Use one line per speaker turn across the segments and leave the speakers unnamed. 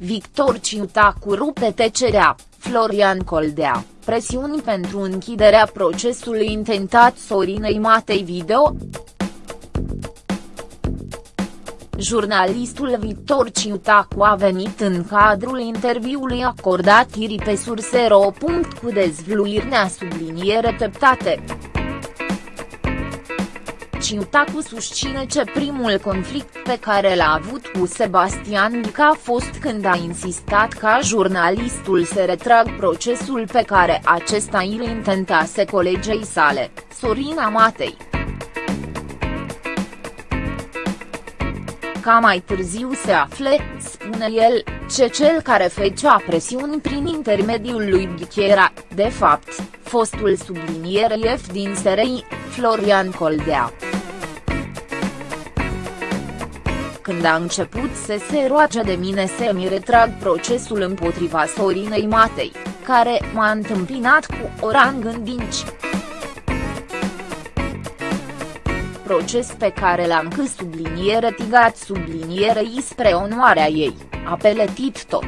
Victor Ciutacu rupe tecerea, Florian Coldea, presiuni pentru închiderea procesului intentat Sorinei Matei Video, Jurnalistul Victor Ciutacu a venit în cadrul interviului acordat ieri pe Sursero. cu dezvluiri subliniere teptate. Ciutacu susține că primul conflict pe care l-a avut cu Sebastian Dica a fost când a insistat ca jurnalistul să retrag procesul pe care acesta îl intentase colegei sale, Sorina Matei. ca mai târziu se afle, spune el, ce cel care făcea presiuni prin intermediul lui Ghichera, de fapt, fostul sublinierei F din SRI, Florian Coldea. Când a început să se roage de mine să-mi retrag procesul împotriva Sorinei Matei, care m-a întâmpinat cu orang în dinci. proces pe care l-am că subliniere tigat sublinierei spre onoarea ei, a peletit tot.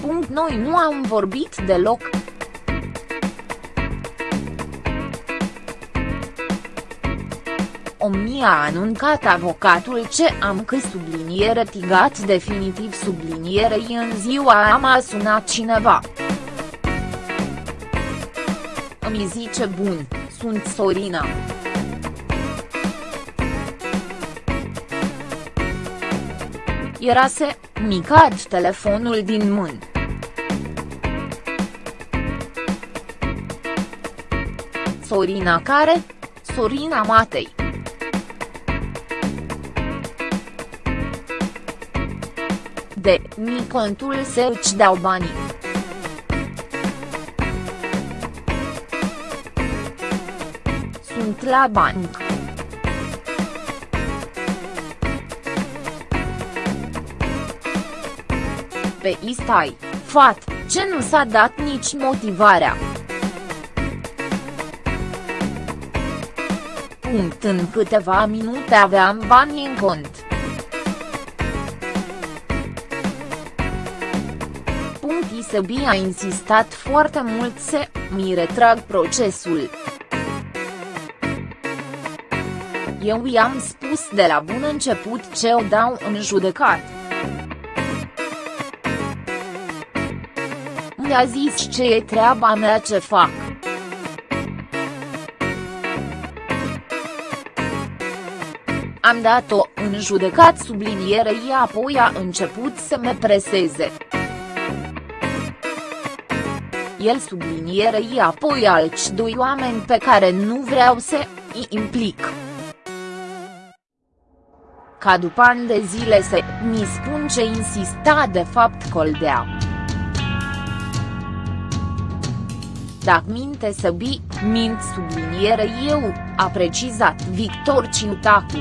Punct noi nu am vorbit deloc. Omnia a anuncat avocatul ce am că subliniere tigat definitiv sublinierei în ziua am a sunat cineva. Îmi zice bun, sunt Sorina. Era se, mi cad telefonul din mână. Sorina care? Sorina Matei. De, mi contul să îți dau banii. sunt la banc. Pe istai, fat, ce nu s-a dat nici motivarea. Punct în câteva minute aveam bani în cont. Punct Isebi a insistat foarte mult să mi retrag procesul. Eu i-am spus de la bun început ce o dau în judecat. Mi-a zis ce e treaba mea ce fac. Am dat-o în judecat sublinierei apoi a început să me preseze. El sublinierei apoi alți doi oameni pe care nu vreau să îi implic ca după ani de zile să mi spun ce insista de fapt Coldea. Dacă minte să bi, mint subliniere eu, a precizat Victor Ciutacu.